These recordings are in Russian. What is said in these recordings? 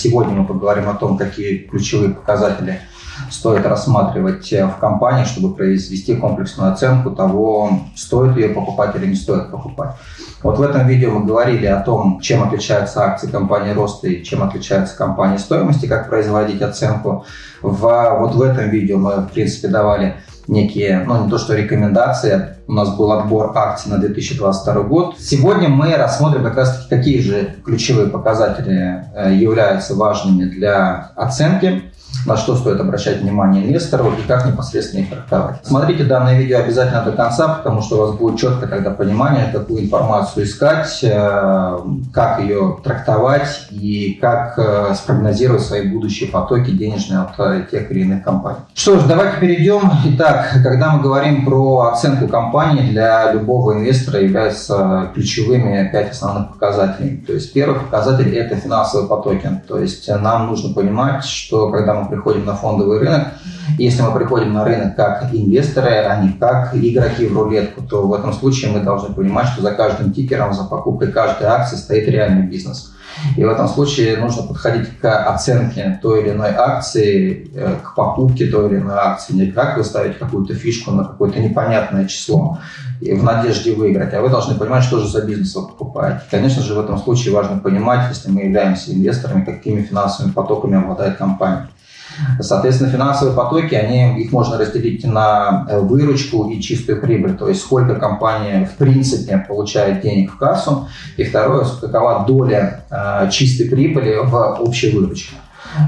Сегодня мы поговорим о том, какие ключевые показатели стоит рассматривать в компании, чтобы произвести комплексную оценку того, стоит ее покупать или не стоит покупать. Вот в этом видео мы говорили о том, чем отличаются акции компании роста и чем отличаются компании стоимости, как производить оценку. В, вот в этом видео мы, в принципе, давали некие, ну не то что рекомендации, у нас был отбор акций на 2022 год. Сегодня мы рассмотрим как раз какие же ключевые показатели э, являются важными для оценки на что стоит обращать внимание инвестору и как непосредственно их трактовать. Смотрите данное видео обязательно до конца, потому что у вас будет четко тогда понимание, какую информацию искать, э, как ее трактовать и как э, спрогнозировать свои будущие потоки денежные от тех или иных компаний. Что ж, давайте перейдем. Итак, когда мы говорим про оценку компании, для любого инвестора являются ключевыми пять основных показателей. То есть первый показатель – это финансовые потоки. То есть нам нужно понимать, что когда мы приходим на фондовый рынок, если мы приходим на рынок как инвесторы, а не как игроки в рулетку, то в этом случае мы должны понимать, что за каждым тикером, за покупкой каждой акции стоит реальный бизнес. И в этом случае нужно подходить к оценке той или иной акции, э, к покупке той или иной акции. Не как вы ставите какую-то фишку на какое-то непонятное число в надежде выиграть, а вы должны понимать, что же за бизнес вы покупаете. Конечно же, в этом случае важно понимать, если мы являемся инвесторами, какими финансовыми потоками обладает компания. Соответственно, финансовые потоки, они, их можно разделить на э, выручку и чистую прибыль, то есть сколько компания в принципе получает денег в кассу, и второе, какова доля э, чистой прибыли в общей выручке.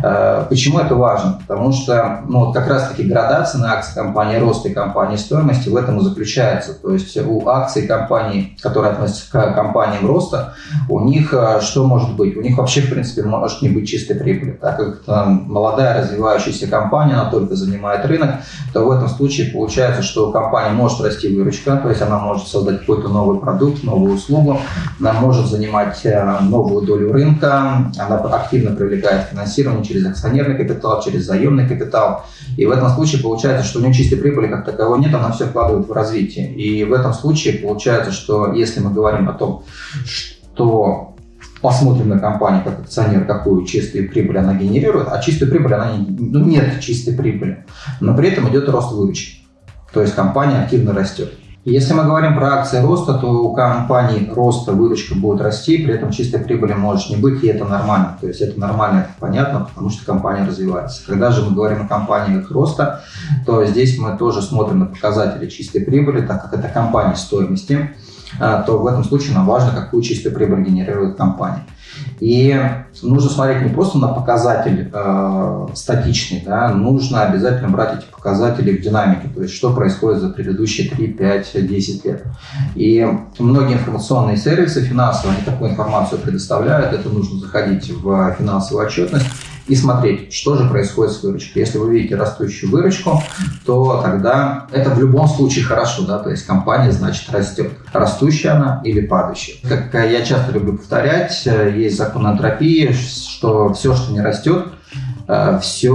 Э, почему это важно? Потому что ну, вот как раз-таки градация на акции компании роста и компании стоимости в этом и заключается. То есть у акций компаний, которые относятся к компаниям роста, у них э, что может быть? У них вообще, в принципе, может не быть чистой прибыли. Так как это молодая развивающаяся компания, она только занимает рынок, то в этом случае получается, что у компании может расти выручка, то есть она может создать какой-то новый продукт, новую услугу, она может занимать э, новую долю рынка, она активно привлекает финансирование, финансирование через акционерный капитал, через заемный капитал. И в этом случае получается, что у нее чистой прибыли как таковой нет, она все вкладывает в развитие. И в этом случае получается, что если мы говорим о том, что посмотрим на компанию как акционер, какую чистую прибыль она генерирует, а чистую прибыль она не, ну, нет чистой прибыли, но при этом идет рост выручки. То есть компания активно растет. Если мы говорим про акции роста, то у компаний роста выручка будет расти, при этом чистой прибыли может не быть, и это нормально. То есть это нормально, это понятно, потому что компания развивается. Когда же мы говорим о компаниях роста, то здесь мы тоже смотрим на показатели чистой прибыли, так как это компания стоимости, а, то в этом случае нам важно, какую чистую прибыль генерирует компания. И нужно смотреть не просто на показатель э, статичный, да, нужно обязательно брать эти показатели в динамике, то есть что происходит за предыдущие 3, 5, 10 лет. И многие информационные сервисы финансовые, они такую информацию предоставляют, это нужно заходить в финансовую отчетность и смотреть, что же происходит с выручкой. Если вы видите растущую выручку, то тогда это в любом случае хорошо, да, то есть компания, значит, растет. Растущая она или падающая. Как я часто люблю повторять, э, есть закон энтропии, что все, что не растет, все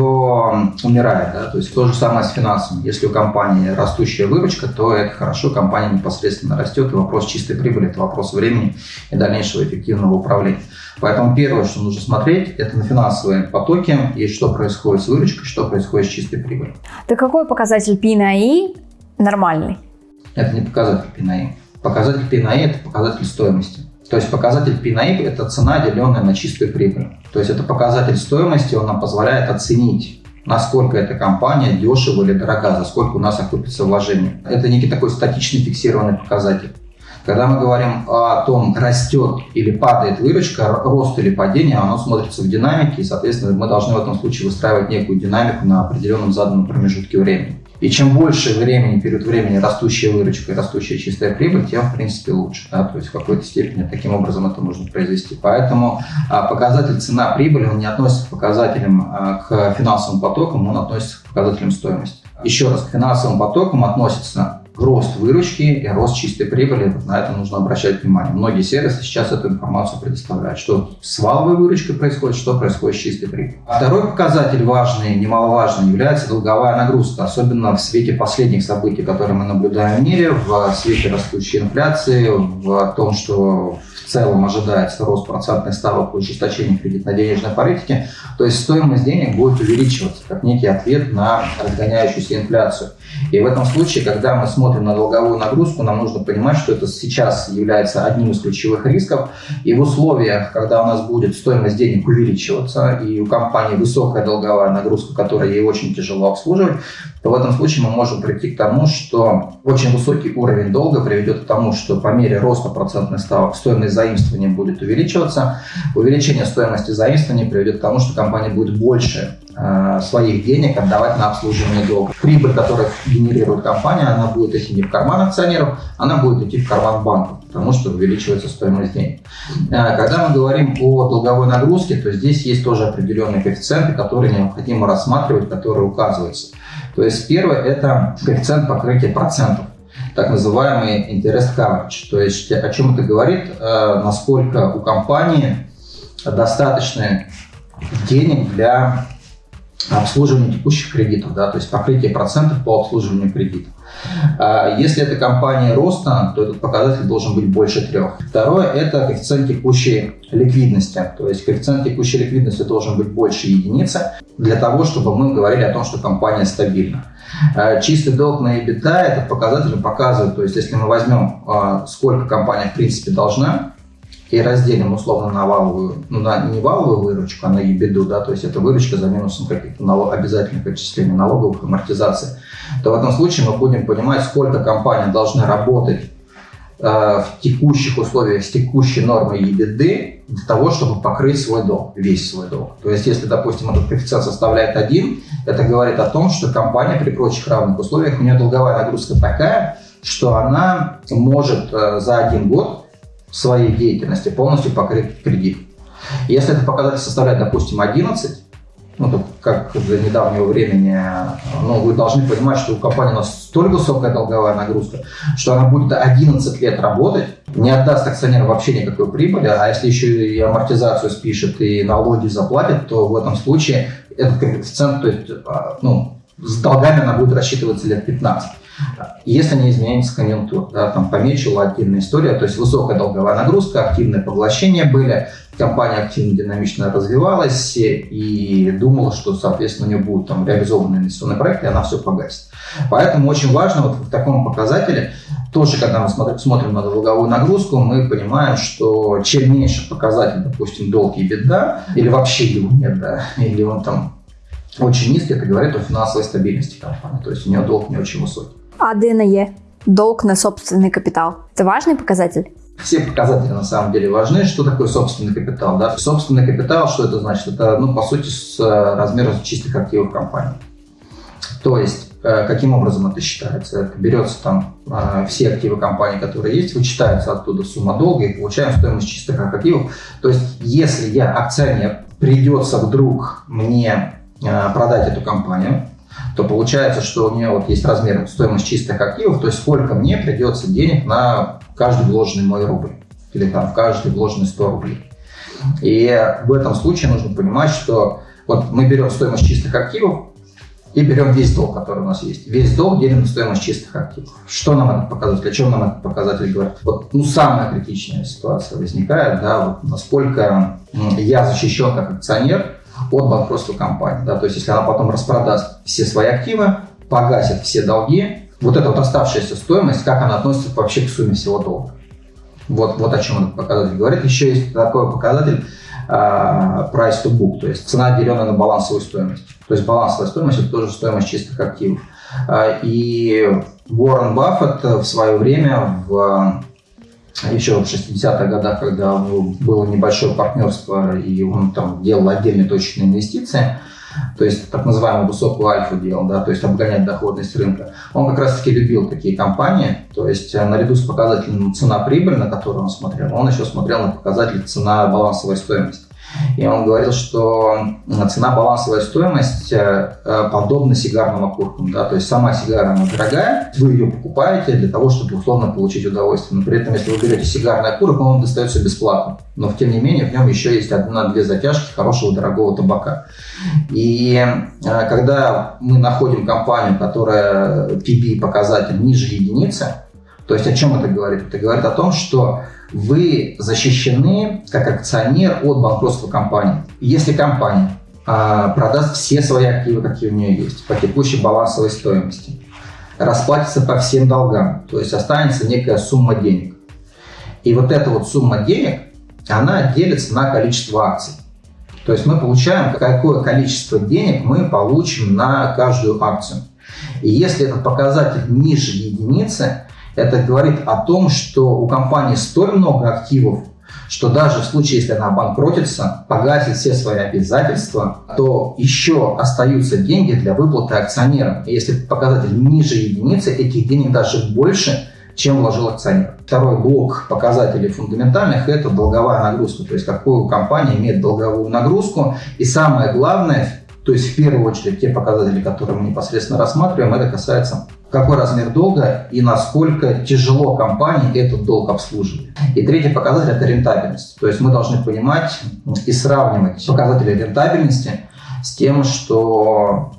умирает. Да? То есть то же самое с финансами. Если у компании растущая выручка, то это хорошо, компания непосредственно растет, и вопрос чистой прибыли – это вопрос времени и дальнейшего эффективного управления. Поэтому первое, что нужно смотреть, это на финансовые потоки и что происходит с выручкой, что происходит с чистой прибылью. Да какой показатель P на I нормальный? Это не показатель P на I. Показатель P на I – это показатель стоимости. То есть показатель P на I – это цена, деленная на чистую прибыль. То есть это показатель стоимости, он нам позволяет оценить насколько эта компания дешево или дорога, за сколько у нас окупится вложение. Это некий такой статичный фиксированный показатель. Когда мы говорим о том, растет или падает выручка, рост или падение, оно смотрится в динамике, и, соответственно, мы должны в этом случае выстраивать некую динамику на определенном заданном промежутке времени. И чем больше времени, период времени растущая выручка и растущая чистая прибыль, тем, в принципе, лучше. Да? То есть в какой-то степени таким образом это можно произвести. Поэтому а, показатель цена-прибыль, он не относится к показателям а, к финансовым потокам, он относится к показателям стоимости. Еще раз, к финансовым потокам относится рост выручки и рост чистой прибыли. Вот на это нужно обращать внимание. Многие сервисы сейчас эту информацию предоставляют, что с валовой выручкой происходит, что происходит с чистой прибылью. А второй показатель важный, немаловажный, является долговая нагрузка, особенно в свете последних событий, которые мы наблюдаем в мире, в свете растущей инфляции, в том, что в целом ожидается рост процентных ставок и ужесточение кредитно-денежной политики, то есть стоимость денег будет увеличиваться как некий ответ на разгоняющуюся инфляцию. И в этом случае, когда мы смотрим на долговую нагрузку, нам нужно понимать, что это сейчас является одним из ключевых рисков. И в условиях, когда у нас будет стоимость денег увеличиваться, и у компании высокая долговая нагрузка, которая ей очень тяжело обслуживать, то в этом случае мы можем прийти к тому, что очень высокий уровень долга приведет к тому, что по мере роста процентных ставок стоимость заимствования будет увеличиваться. Увеличение стоимости заимствования приведет к тому, что компания будет больше э, своих денег отдавать на обслуживание долга. Прибыль, которую генерирует компания, она будет идти не в карман акционеров, она будет идти в карман банков, потому что увеличивается стоимость денег. Э, когда мы говорим о долговой нагрузке, то здесь есть тоже определенные коэффициенты, которые необходимо рассматривать, которые указываются. То есть первое – это коэффициент покрытия процентов так называемый interest coverage. То есть о чем это говорит, э, насколько у компании достаточно денег для обслуживания текущих кредитов, да, то есть покрытие процентов по обслуживанию кредитов. А если это компания роста, то этот показатель должен быть больше трех. Второе – это коэффициент текущей ликвидности. То есть коэффициент текущей ликвидности должен быть больше единицы для того, чтобы мы говорили о том, что компания стабильна. А чистый долг на EBITDA – этот показатель показывает, то есть если мы возьмем, а, сколько компания в принципе должна, и разделим условно на валовую, ну, на не валовую выручку, а на ебеду, да, то есть это выручка за минусом каких-то налог, обязательных отчислений налоговых амортизаций, то в этом случае мы будем понимать, сколько компания должна работать э, в текущих условиях с текущей нормой ебеды для того, чтобы покрыть свой долг, весь свой долг. То есть, если, допустим, этот коэффициент составляет 1, это говорит о том, что компания при прочих равных условиях, у нее долговая нагрузка такая, что она может э, за один год своей деятельности полностью покрыть кредит. Если этот показатель составляет, допустим, 11, ну, то как до недавнего времени, ну, вы должны понимать, что у компании у нас столь высокая долговая нагрузка, что она будет 11 лет работать, не отдаст акционеру вообще никакой прибыли, а если еще и амортизацию спишет и налоги заплатит, то в этом случае этот коэффициент, то есть, а, ну, с долгами она будет рассчитываться лет 15. Если не изменяется конъюнктура, да, там помечила отдельная история, то есть высокая долговая нагрузка, активное поглощение были, компания активно, динамично развивалась и думала, что, соответственно, у нее будут там реализованы инвестиционные проекты, и она все погасит. Поэтому очень важно вот в таком показателе, тоже когда мы смотрим, смотрим на долговую нагрузку, мы понимаем, что чем меньше показатель, допустим, долг и беда, или вообще его нет, да, или он там очень низкий, это говорит о финансовой стабильности компании, то есть у нее долг не очень высокий. А ДНЕ? Долг на собственный капитал. Это важный показатель? Все показатели на самом деле важны. Что такое собственный капитал? Да? Собственный капитал, что это значит? Это, ну, по сути, с э, размером чистых активов компании. То есть, э, каким образом это считается? Это берется там э, все активы компании, которые есть, вычитается оттуда сумма долга и получаем стоимость чистых активов. То есть, если я акционер, придется вдруг мне продать эту компанию, то получается, что у нее вот есть размер стоимость чистых активов, то есть сколько мне придется денег на каждый вложенный мой рубль или там в каждый вложенный 100 рублей. И в этом случае нужно понимать, что вот мы берем стоимость чистых активов и берем весь долг, который у нас есть. Весь долг делим на стоимость чистых активов. Что нам этот показатель, о чем нам этот показатель говорит? Вот, ну, самая критичная ситуация возникает, да, вот насколько я защищен как акционер от банкротства компании. Да? То есть, если она потом распродаст все свои активы, погасит все долги, вот эта вот оставшаяся стоимость, как она относится вообще к сумме всего долга. Вот, вот о чем этот показатель говорит. Еще есть такой показатель uh, price to book, то есть цена, деленная на балансовую стоимость. То есть балансовая стоимость – это тоже стоимость чистых активов. Uh, и Уоррен Баффет в свое время в еще в 60-х годах, когда было небольшое партнерство, и он там делал отдельные точечные инвестиции, то есть так называемую высокую альфу делал, да, то есть обгонять доходность рынка. Он как раз-таки любил такие компании, то есть э, наряду с показателем цена-прибыль, на которую он смотрел, он еще смотрел на показатель цена-балансовая стоимость. И он говорил, что цена балансовая стоимость э, э, подобна сигарным окуркам. Да? То есть сама сигара, она дорогая, вы ее покупаете для того, чтобы условно получить удовольствие. Но при этом, если вы берете сигарный окурок, он достается бесплатно. Но, тем не менее, в нем еще есть одна-две затяжки хорошего дорогого табака. И э, когда мы находим компанию, которая PB-показатель ниже единицы, то есть о чем это говорит? Это говорит о том, что вы защищены как акционер от банкротства компании. Если компания а, продаст все свои активы, какие у нее есть, по текущей балансовой стоимости, расплатится по всем долгам, то есть останется некая сумма денег. И вот эта вот сумма денег, она делится на количество акций. То есть мы получаем, какое количество денег мы получим на каждую акцию. И если этот показатель ниже единицы, это говорит о том, что у компании столь много активов, что даже в случае, если она обанкротится, погасит все свои обязательства, то еще остаются деньги для выплаты акционерам. И если показатель ниже единицы, этих денег даже больше, чем вложил акционер. Второй блок показателей фундаментальных – это долговая нагрузка, то есть какую компания имеет долговую нагрузку. И самое главное, то есть в первую очередь те показатели, которые мы непосредственно рассматриваем, это касается какой размер долга и насколько тяжело компании этот долг обслуживать. И третий показатель – это рентабельность. То есть мы должны понимать и сравнивать показатели рентабельности с тем, что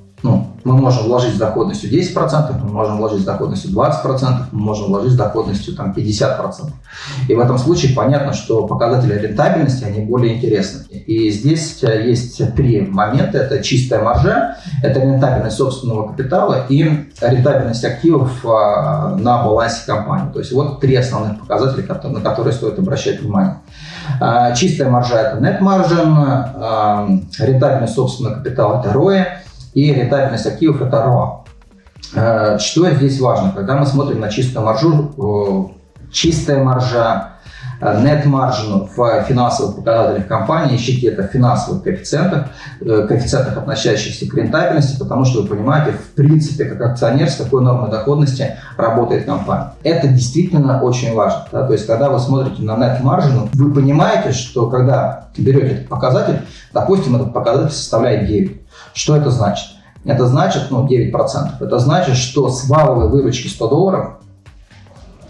мы можем вложить с доходностью 10%, мы можем вложить с доходностью 20%, мы можем вложить с доходностью там, 50%. И в этом случае понятно, что показатели рентабельности, они более интересны. И здесь э, есть три момента. Это чистая маржа, это рентабельность собственного капитала и рентабельность активов а, на балансе компании. То есть вот три основных показателя, на которые стоит обращать внимание. А, чистая маржа – это net margin, рентабельность собственного капитала – это ROE, и рентабельность активов – это ROA. Э, что здесь важно? Когда мы смотрим на чистую маржу, чистая маржа, net margin в финансовых показателях компании, ищите это в финансовых коэффициентах, э, коэффициентах, относящихся к рентабельности, потому что вы понимаете, в принципе, как акционер, с какой нормой доходности работает компания. Это действительно очень важно. Да? То есть, когда вы смотрите на net margin, вы понимаете, что когда берете этот показатель, допустим, этот показатель составляет 9, что это значит? Это значит, ну, 9%. Это значит, что с валовой выручки 100 долларов э,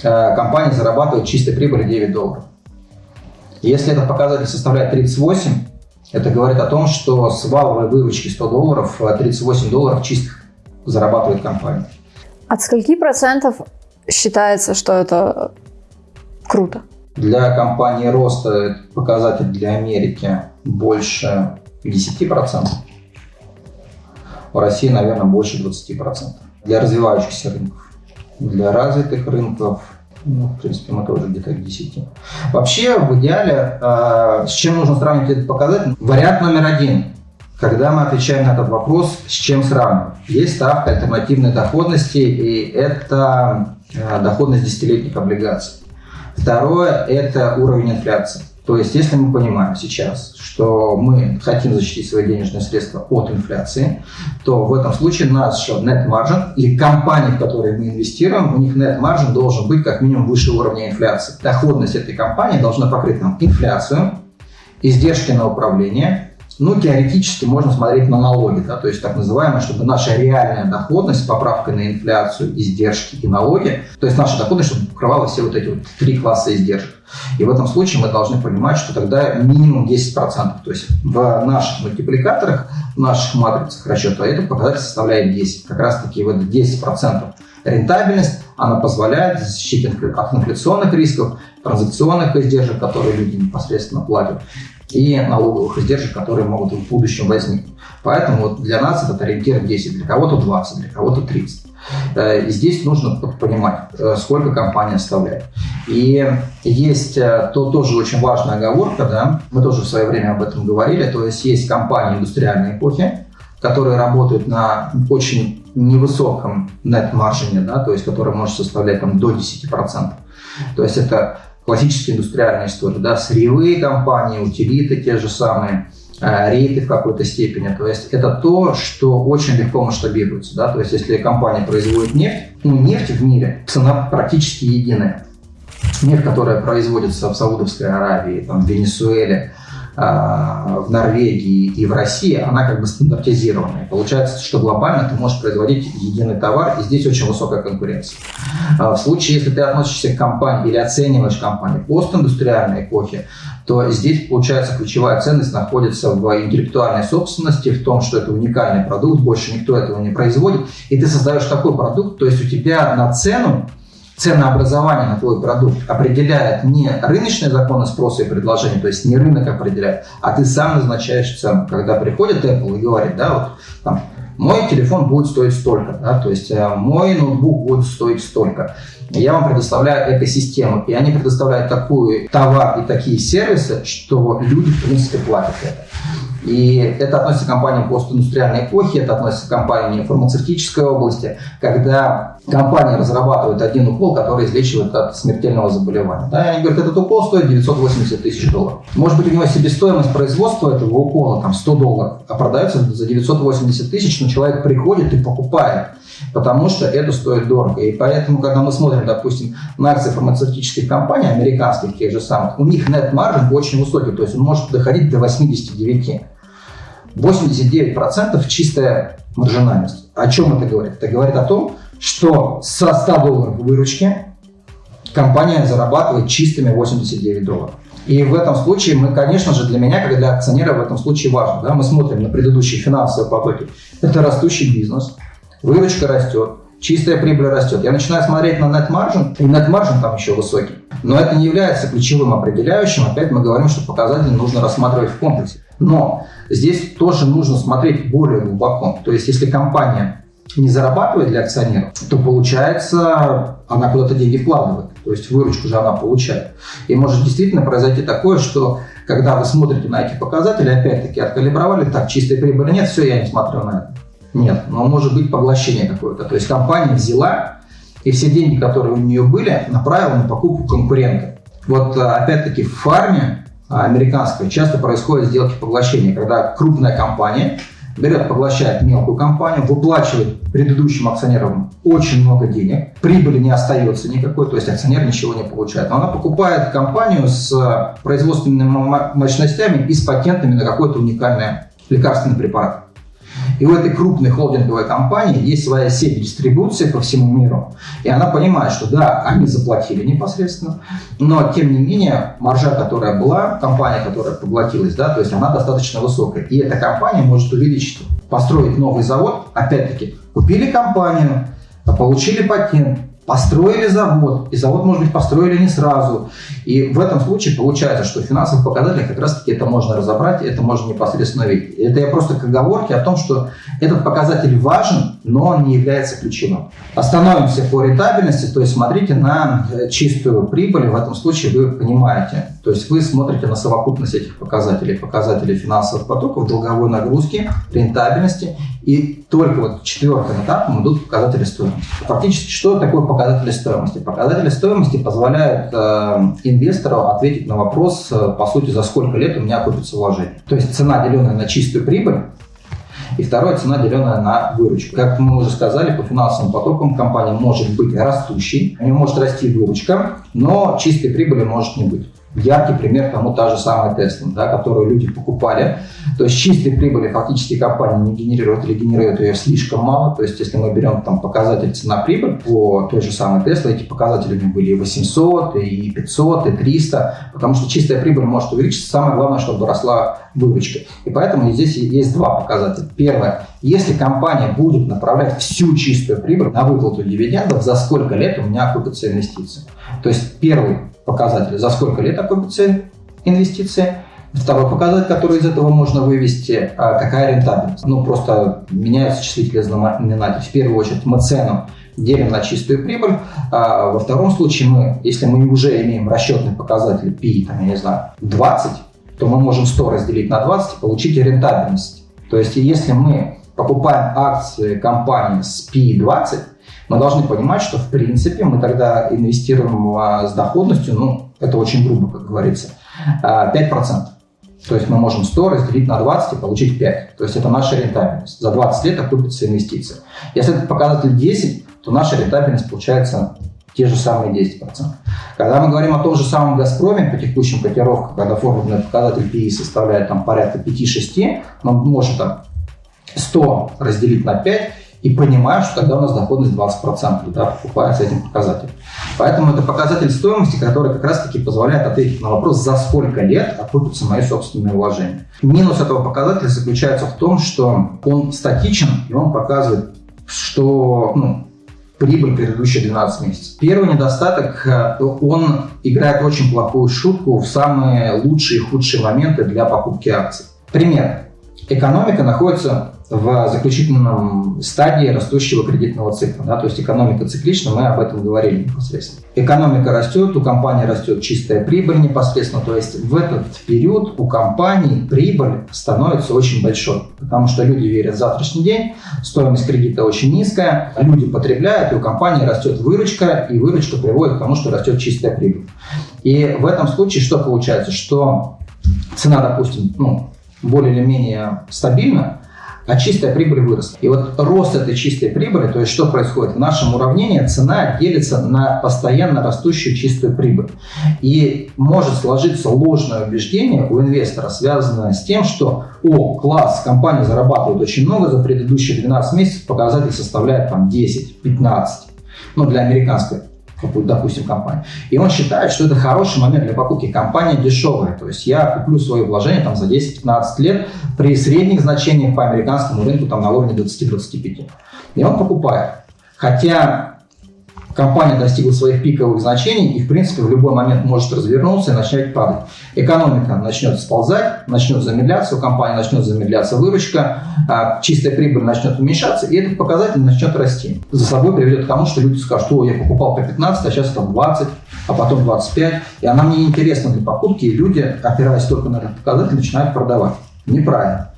компания зарабатывает чистой прибыли 9 долларов. Если этот показатель составляет 38, это говорит о том, что с валовой выручки 100 долларов 38 э, долларов чистых зарабатывает компания. От скольки процентов считается, что это круто? Для компании роста показатель для Америки больше 10%. В России, наверное, больше 20%. Для развивающихся рынков. Для развитых рынков, ну, в принципе, мы тоже где-то к 10. Вообще, в идеале, э, с чем нужно сравнивать этот показатель? Вариант номер один. Когда мы отвечаем на этот вопрос, с чем сравнивать? Есть ставка альтернативной доходности, и это э, доходность десятилетних облигаций. Второе – это уровень инфляции. То есть, если мы понимаем сейчас, что мы хотим защитить свои денежные средства от инфляции, то в этом случае наш net margin или компании, в которые мы инвестируем, у них net margin должен быть как минимум выше уровня инфляции. Доходность этой компании должна покрыть нам инфляцию, издержки на управление, ну, теоретически можно смотреть на налоги, да, то есть так называемое, чтобы наша реальная доходность с поправкой на инфляцию, издержки и налоги, то есть наша доходность, чтобы покрывала все вот эти вот три класса издержек. И в этом случае мы должны понимать, что тогда минимум 10%. То есть в наших мультипликаторах, в наших матрицах расчета этот показатель составляет 10. Как раз таки вот 10% рентабельность, она позволяет защитить от инфляционных рисков, транзакционных издержек, которые люди непосредственно платят, и налоговых издержек, которые могут в будущем возникнуть. Поэтому вот для нас этот ориентир 10, для кого-то 20, для кого-то 30. Э, и здесь нужно понимать, э, сколько компания оставляет. И есть э, то, тоже очень важная оговорка, да, мы тоже в свое время об этом говорили, то есть есть компании индустриальной эпохи, которые работают на очень невысоком net-маржине, да, то есть который может составлять там, до 10%. То есть это классические индустриальные истории, да, сырьевые компании, утилиты те же самые, э, рейты в какой-то степени. То есть это то, что очень легко масштабируется. Да? То есть если компания производит нефть, ну нефть в мире, цена практически единая. Нефть, которая производится в Саудовской Аравии, там, в Венесуэле, в Норвегии и в России, она как бы стандартизированная. Получается, что глобально ты можешь производить единый товар, и здесь очень высокая конкуренция. В случае, если ты относишься к компании или оцениваешь компанию постиндустриальной эпохи, то здесь, получается, ключевая ценность находится в интеллектуальной собственности, в том, что это уникальный продукт, больше никто этого не производит, и ты создаешь такой продукт, то есть у тебя на цену ценообразование на твой продукт определяет не рыночные законы спроса и предложения, то есть не рынок определяет, а ты сам назначаешь цену. Когда приходит Apple и говорит, да, вот там, мой телефон будет стоить столько, да, то есть э, мой ноутбук будет стоить столько. Я вам предоставляю экосистему, и они предоставляют такой товар и такие сервисы, что люди, в принципе, платят это. И это относится к компаниям постиндустриальной эпохи, это относится к компаниям фармацевтической области, когда компания разрабатывает один укол, который излечивает от смертельного заболевания. Да, они говорят, этот укол стоит 980 тысяч долларов. Может быть, у него себестоимость производства этого укола там 100 долларов, а продается за 980 тысяч, но человек приходит и покупает потому что это стоит дорого. И поэтому, когда мы смотрим, допустим, на акции фармацевтических компаний, американских тех же самых, у них net маржин очень высокий, то есть он может доходить до 89. 89% чистая маржинальность. О чем это говорит? Это говорит о том, что со 100 долларов выручки компания зарабатывает чистыми 89 долларов. И в этом случае мы, конечно же, для меня, как для акционера, в этом случае важно. Да, мы смотрим на предыдущие финансовые потоки. Это растущий бизнес, выручка растет, чистая прибыль растет. Я начинаю смотреть на net margin, и net margin там еще высокий. Но это не является ключевым определяющим. Опять мы говорим, что показатели нужно рассматривать в комплексе. Но здесь тоже нужно смотреть более глубоко. То есть, если компания не зарабатывает для акционеров, то получается, она куда-то деньги вкладывает. То есть выручку же она получает. И может действительно произойти такое, что когда вы смотрите на эти показатели, опять-таки откалибровали, так, чистой прибыли нет, все, я не смотрю на это. Нет, но может быть поглощение какое-то. То есть компания взяла и все деньги, которые у нее были, направила на покупку конкурента. Вот э, опять-таки в фарме а, американской часто происходят сделки поглощения, когда крупная компания берет, поглощает мелкую компанию, выплачивает предыдущим акционерам очень много денег, прибыли не остается никакой, то есть акционер ничего не получает. Но она покупает компанию с э, производственными мощностями и с патентами на какой-то уникальный лекарственный препарат. И у этой крупной холдинговой компании есть своя сеть дистрибуции по всему миру. И она понимает, что да, они заплатили непосредственно, но тем не менее маржа, которая была, компания, которая поглотилась, да, то есть она достаточно высокая. И эта компания может увеличить, построить новый завод, опять-таки, купили компанию, получили патент, построили завод, и завод, может быть, построили не сразу. И в этом случае получается, что в финансовых показателях как раз-таки это можно разобрать, это можно непосредственно видеть. Это я просто к оговорке о том, что этот показатель важен, но он не является ключевым. Остановимся по рентабельности, то есть смотрите на э, чистую прибыль, в этом случае вы понимаете, то есть вы смотрите на совокупность этих показателей, показателей финансовых потоков, долговой нагрузки, рентабельности, и только вот четвертым этапом идут показатели стоимости. Фактически, что такое показатели стоимости? Показатели стоимости позволяют э, инвестору ответить на вопрос, э, по сути, за сколько лет у меня окупится вложение. То есть цена, деленная на чистую прибыль, и второе, цена, деленная на выручку. Как мы уже сказали, по финансовым потокам компания может быть растущей, у нее может расти выручка, но чистой прибыли может не быть. Яркий пример тому та же самая Tesla, да, которую люди покупали. То есть чистой прибыли фактически компания не генерирует или генерирует ее слишком мало. То есть если мы берем там показатель цена-прибыль по той же самой Tesla, эти показатели у них были и 800, и 500, и 300, потому что чистая прибыль может увеличиться. Самое главное, чтобы росла выручка. И поэтому здесь есть два показателя. Первое. Если компания будет направлять всю чистую прибыль на выплату дивидендов, за сколько лет у меня окупятся инвестиции. То есть первый показатель, за сколько лет окупится инвестиция. Второй показатель, который из этого можно вывести, а, какая рентабельность. Ну, просто меняются числители знаменателей. В первую очередь мы цену делим на чистую прибыль. А во втором случае мы, если мы уже имеем расчетный показатель P, там, я не знаю, 20, то мы можем 100 разделить на 20 и получить рентабельность. То есть, если мы покупаем акции компании с P20, мы должны понимать, что в принципе мы тогда инвестируем а, с доходностью, ну, это очень грубо, как говорится, 5%. А, то есть мы можем 100 разделить на 20 и получить 5. То есть это наша рентабельность. За 20 лет окупится инвестиция. Если этот показатель 10, то наша рентабельность получается те же самые 10%. Когда мы говорим о том же самом «Газпроме» по текущим котировкам, когда формульный показатель PE составляет там, порядка 5-6, мы можем там 100 разделить на 5 и понимаем, что тогда у нас доходность 20% да, покупается этим показателем. Поэтому это показатель стоимости, который как раз-таки позволяет ответить на вопрос, за сколько лет окупятся мои собственные вложения. Минус этого показателя заключается в том, что он статичен, и он показывает, что ну, прибыль предыдущие 12 месяцев. Первый недостаток, э, он играет очень плохую шутку в самые лучшие и худшие моменты для покупки акций. Пример. Экономика находится в заключительном стадии растущего кредитного цикла. Да, то есть экономика циклична, мы об этом говорили непосредственно. Экономика растет, у компании растет чистая прибыль непосредственно. То есть в этот период у компании прибыль становится очень большой. Потому что люди верят в завтрашний день, стоимость кредита очень низкая, люди потребляют, и у компании растет выручка, и выручка приводит к тому, что растет чистая прибыль. И в этом случае что получается? Что цена, допустим, ну, более или менее стабильна, а чистая прибыль выросла. И вот рост этой чистой прибыли, то есть что происходит? В нашем уравнении цена делится на постоянно растущую чистую прибыль. И может сложиться ложное убеждение у инвестора, связанное с тем, что о, класс, компания зарабатывает очень много, за предыдущие 12 месяцев показатель составляет там 10-15 ну, для американской допустим, компанию. И он считает, что это хороший момент для покупки. Компания дешевая. То есть я куплю свое вложение там, за 10-15 лет при средних значениях по американскому рынку там, на уровне 20-25. И он покупает. Хотя компания достигла своих пиковых значений и, в принципе, в любой момент может развернуться и начать падать. Экономика начнет сползать, начнет замедляться, у компании начнет замедляться выручка, а чистая прибыль начнет уменьшаться, и этот показатель начнет расти. За собой приведет к тому, что люди скажут, что я покупал по 15, а сейчас это 20, а потом 25, и она мне интересна для покупки, и люди, опираясь только на этот показатель, начинают продавать. Неправильно.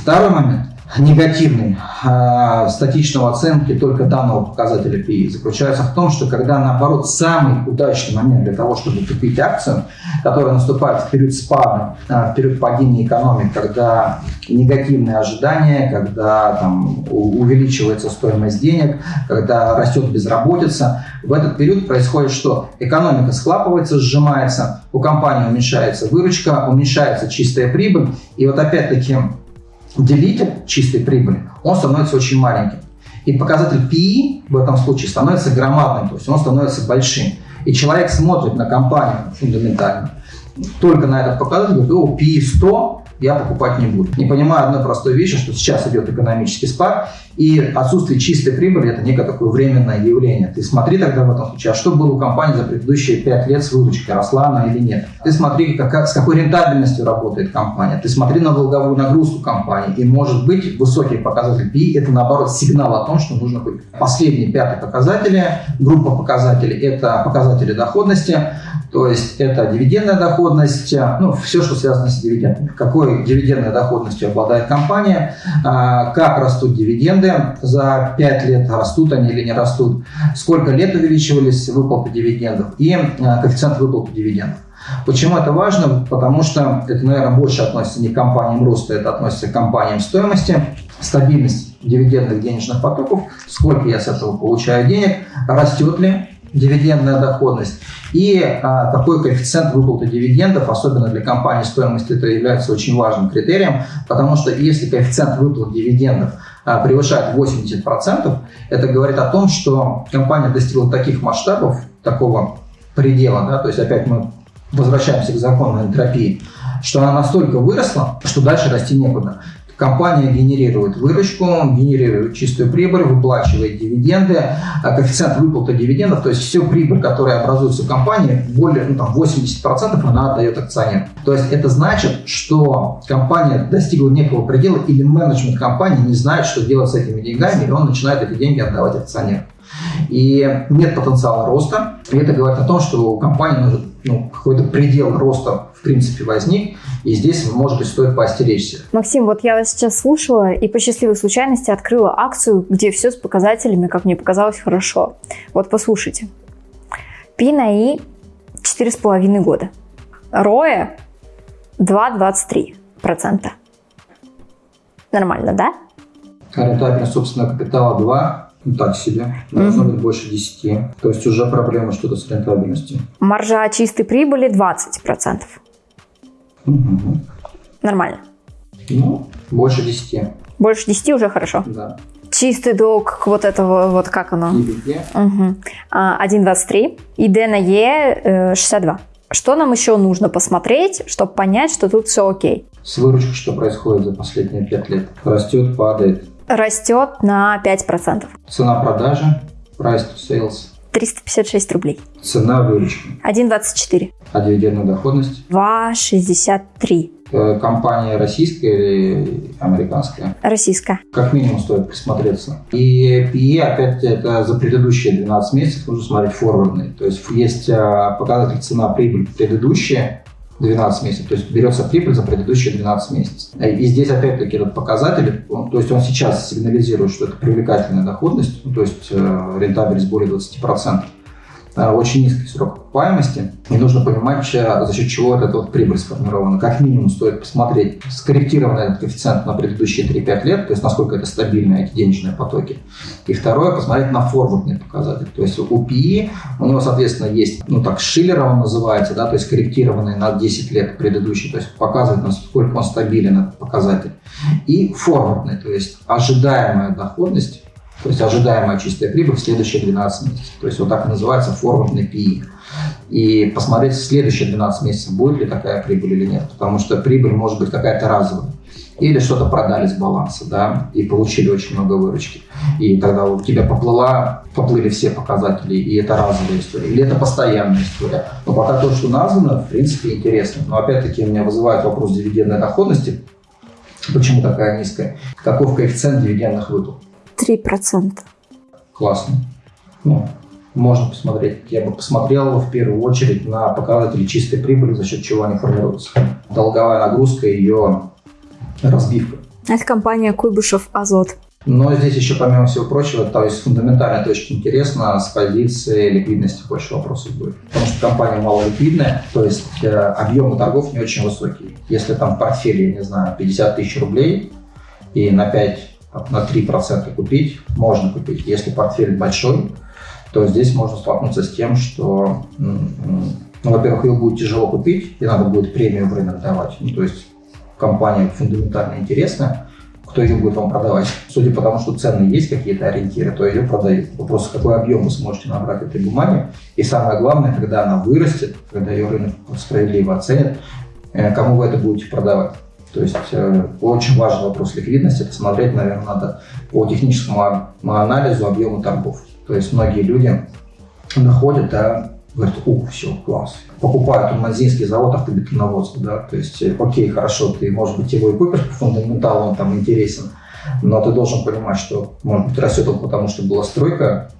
Второй момент негативной э, статичного оценки только данного показателя PE заключается в том, что когда наоборот самый удачный момент для того, чтобы купить акцию, которая наступает в период спада, э, в период падения экономики, когда негативные ожидания, когда там, увеличивается стоимость денег, когда растет безработица, в этот период происходит что? Экономика схлапывается, сжимается, у компании уменьшается выручка, уменьшается чистая прибыль, и вот опять-таки делитель чистой прибыли, он становится очень маленьким. И показатель PE в этом случае становится громадным, то есть он становится большим. И человек смотрит на компанию фундаментально только на этот показатель, говорит, о, PE 100, я покупать не буду. Не понимаю одной простой вещи, что сейчас идет экономический спад, и отсутствие чистой прибыли – это некое такое временное явление. Ты смотри тогда в этом случае, а что было у компании за предыдущие 5 лет с выручкой, росла она или нет. Ты смотри, как, как, с какой рентабельностью работает компания. Ты смотри на долговую нагрузку компании. И может быть высокий показатель PI – это наоборот сигнал о том, что нужно купить. Последние пятые показатели, группа показателей – это показатели доходности. То есть это дивидендная доходность, ну, все, что связано с дивидендами. Какой дивидендной доходностью обладает компания, а, как растут дивиденды за 5 лет, растут они или не растут, сколько лет увеличивались выплаты дивидендов и а, коэффициент выплаты дивидендов. Почему это важно? Потому что это, наверное, больше относится не к компаниям роста, это относится к компаниям стоимости, стабильность дивидендных денежных потоков, сколько я с этого получаю денег, растет ли дивидендная доходность и а, какой коэффициент выплаты дивидендов, особенно для компании стоимости, это является очень важным критерием, потому что если коэффициент выплат дивидендов а, превышает 80%, это говорит о том, что компания достигла таких масштабов, такого предела, да, то есть опять мы возвращаемся к закону энтропии, что она настолько выросла, что дальше расти некуда. Компания генерирует выручку, генерирует чистую прибыль, выплачивает дивиденды, а коэффициент выплаты дивидендов, то есть всю прибыль, которая образуется в компании, более ну, там, 80% она отдает акционерам. То есть это значит, что компания достигла некого предела или менеджмент компании не знает, что делать с этими деньгами, и он начинает эти деньги отдавать акционерам. И нет потенциала роста. И это говорит о том, что у компании нужен ну, какой-то предел роста в принципе возник, и здесь, может быть, стоит поостеречься. Максим, вот я вас сейчас слушала и по счастливой случайности открыла акцию, где все с показателями, как мне показалось, хорошо. Вот послушайте. Пи на И 4,5 года. Роя 2,23%. Нормально, да? Рентабельность собственного капитала 2, ну, так себе. Должно быть больше 10. То есть уже проблема что-то с рентабельностью. Маржа чистой прибыли 20%. Мгм. Нормально. Ну, больше 10. Больше 10 уже хорошо. Да. Чистый долг вот этого, вот как оно? Везде. Угу. 1,23 и D на E э, 62. Что нам еще нужно посмотреть, чтобы понять, что тут все окей? С выручкой что происходит за последние 5 лет? Растет, падает. Растет на 5%. Цена продажи, price to sales, 356 рублей. цена выручки, 1,24. а дивидендная доходность. 2,63. Э, Компания российская или американская? Российская. Как минимум стоит присмотреться. И PE, опять это за предыдущие 12 месяцев нужно смотреть форвардный. То есть есть э, показатель цена-прибыль предыдущие 12 месяцев. То есть берется прибыль за предыдущие 12 месяцев. И здесь опять-таки этот показатель, он- то есть он сейчас сигнализирует, что это привлекательная доходность, ну, то есть э, рентабельность более 20%. Э, Очень низкий срок окупаемости. И нужно понимать, за счет чего эта вот прибыль сформирована. Как минимум стоит посмотреть скорректированный этот коэффициент на предыдущие 3-5 лет, то есть насколько это стабильно, эти денежные потоки. И второе, посмотреть на форвардный показатель. То есть у PE, у него, соответственно, есть, ну так, Шиллер он называется, да, то есть корректированный на 10 лет предыдущий, то есть показывает, насколько он стабилен, этот показатель. И форвардный, то есть ожидаемая доходность, то есть ожидаемая чистая прибыль в следующие 12 месяцев. То есть вот так и называется форвардный PE. И посмотреть в следующие 12 месяцев, будет ли такая прибыль или нет. Потому что прибыль может быть какая-то разовая. Или что-то продали с баланса, да, и получили очень много выручки. И тогда у тебя поплыла, поплыли все показатели, и это разовая история. Или это постоянная история. Но пока то, что названо, в принципе, интересно. Но опять-таки меня вызывает вопрос дивидендной доходности. Почему такая низкая? Каков коэффициент дивидендных выплат? 3%. Классно. Ну, можно посмотреть. Я бы посмотрел в первую очередь на показатели чистой прибыли, за счет чего они формируются. Долговая нагрузка и ее разбивка. Это компания Куйбышев Азот. Но здесь еще, помимо всего прочего, то есть с фундаментальной точки интересно, с позиции ликвидности больше вопросов будет. Потому что компания малоликвидная, то есть э, объемы торгов не очень высокие. Если там в портфеле, не знаю, 50 тысяч рублей и на 5, на 3% купить, можно купить. Если портфель большой, то здесь можно столкнуться с тем, что, ну, во-первых, его будет тяжело купить, и надо будет премию в рынок давать. Ну, то есть компания фундаментально интересная, кто ее будет вам продавать. Судя по тому, что цены есть какие-то ориентиры, то ее продают. Вопрос, какой объем вы сможете набрать этой бумаги. И самое главное, когда она вырастет, когда ее рынок справедливо оценит, э, кому вы это будете продавать. То есть э, очень важный вопрос ликвидности. Это смотреть, наверное, надо по техническому а- анализу объема торгов. То есть многие люди находят, да, говорят, о, все, класс. Покупают туманзинский завод автобетоноводства, да, то есть, э, окей, хорошо, ты, может быть, его и купишь по фундаменталу, он там интересен, но ты должен понимать, что, может быть, растет он потому, что была стройка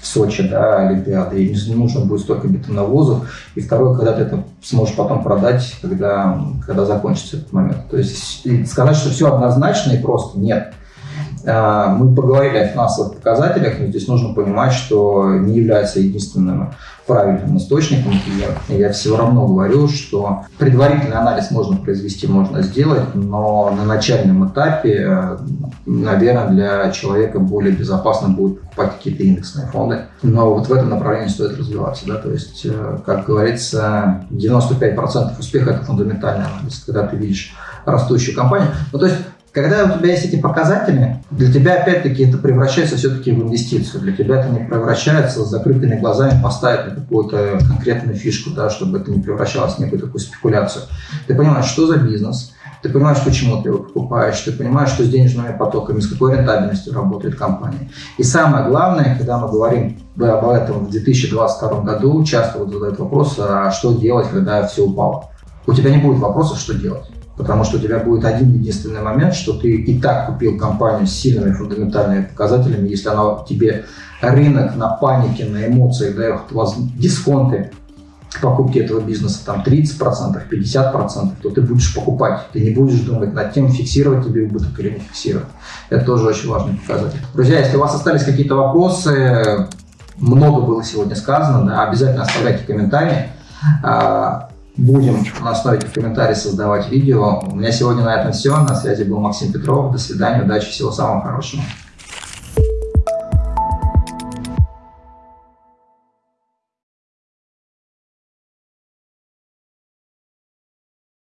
в Сочи, да, Олимпиады, и не нужно будет столько бетоновозов. И второе, когда ты это сможешь потом продать, когда, когда закончится этот момент. То есть сказать, что все однозначно и просто нет. А, Мы поговорили о финансовых показателях, но здесь нужно понимать, что не является единственным правильным источником. Я, я все равно говорю, что предварительный анализ можно произвести, можно сделать, но на начальном этапе, э, наверное, для человека более безопасно будет покупать какие-то индексные фонды. Но вот в этом направлении стоит развиваться. Да? То есть, э, как говорится, 95% успеха – это фундаментальный анализ, когда ты видишь растущую компанию. Ну, то есть когда у тебя есть эти показатели, для тебя опять-таки это превращается все-таки в инвестицию. Для тебя это не превращается с закрытыми глазами поставить на какую-то конкретную фишку, да, чтобы это не превращалось в некую такую спекуляцию. Ты понимаешь, что за бизнес, ты понимаешь, почему ты его покупаешь, ты понимаешь, что с денежными потоками, с какой рентабельностью работает компания. И самое главное, когда мы говорим об этом в 2022 году, часто вот задают вопрос, а что делать, когда все упало. У тебя не будет вопроса, что делать. Потому что у тебя будет один единственный момент, что ты и так купил компанию с сильными фундаментальными показателями, если она тебе рынок на панике, на эмоциях дает воз- дисконты покупки этого бизнеса там 30%, 50%, то ты будешь покупать. Ты не будешь думать над тем, фиксировать тебе убыток или не фиксировать. Это тоже очень важный показатель. Друзья, если у вас остались какие-то вопросы, много было сегодня сказано, да, обязательно оставляйте комментарии. Будем на основе этих комментариев создавать видео. У меня сегодня на этом все. На связи был Максим Петров. До свидания, удачи, всего самого хорошего.